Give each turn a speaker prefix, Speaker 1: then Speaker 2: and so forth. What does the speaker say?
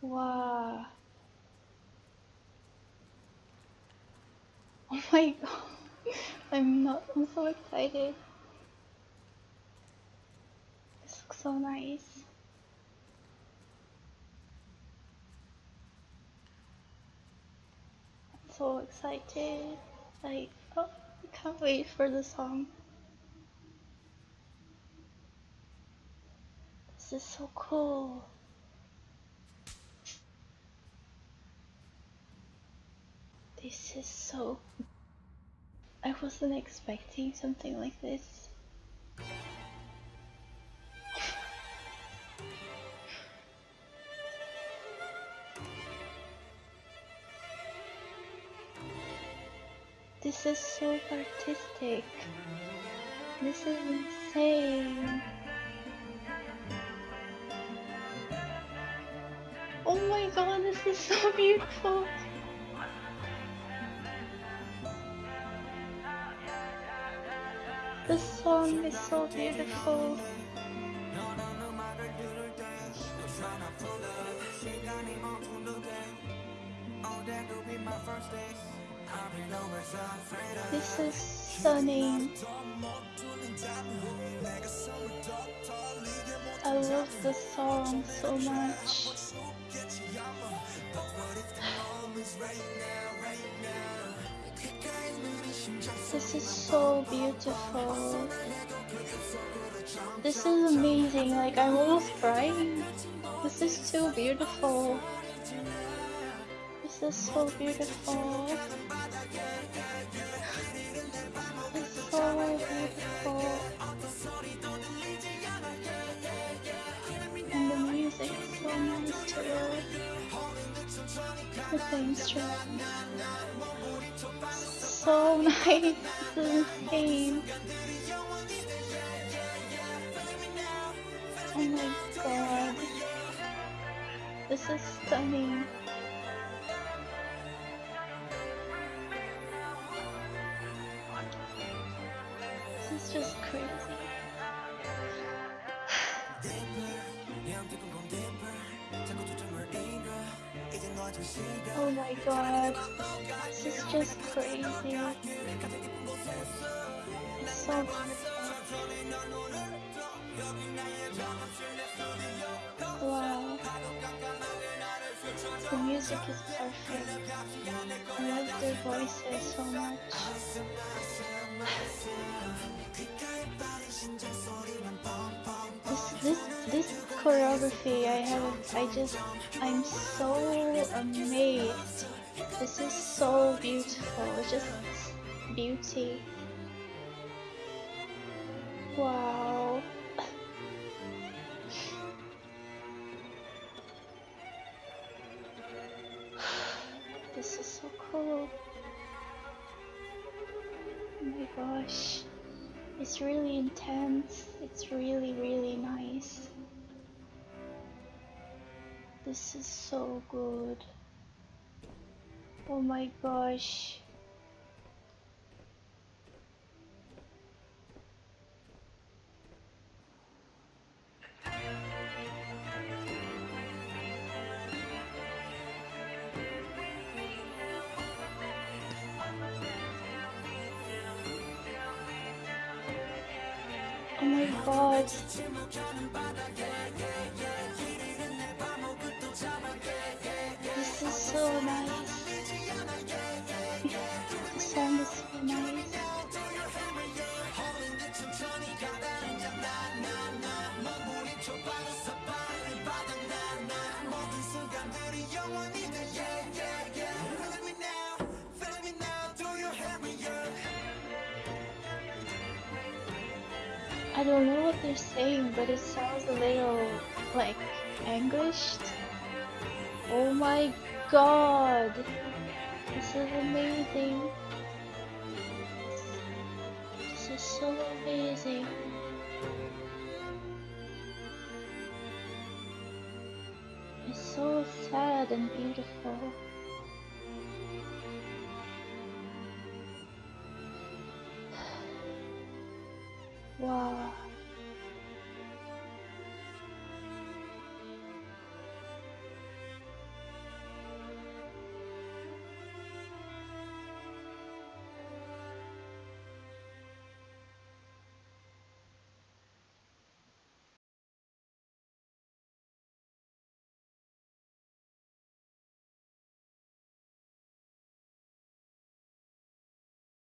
Speaker 1: Wow. Oh my god. I'm not I'm so excited. This looks so nice. I'm so excited. Like oh I can't wait for the song. This is so cool. This is so. I wasn't expecting something like this. This is so artistic. This is insane. Oh my god, this is so beautiful. The song is so beautiful. This is stunning. I love the song so much. This is so beautiful. This is amazing. Like, I'm almost crying. This is too beautiful. This is so beautiful. It's so beautiful. And the music is so nice too. With the. So nice. Is insane. Oh my god. This is stunning. This is just crazy. Oh my god. Is just crazy. So. Wow. The music is perfect. I love their voices so much. This this this choreography I have I just I'm so amazed. This is so beautiful. It's just beauty. Wow. This is so cool. Oh my gosh. It's really intense. It's really, really nice. This is so good. Oh my gosh. Oh my god. I don't know what they're saying, but it sounds a little like anguished. Oh my god! This is amazing. This is so amazing. It's so sad and beautiful. Wow.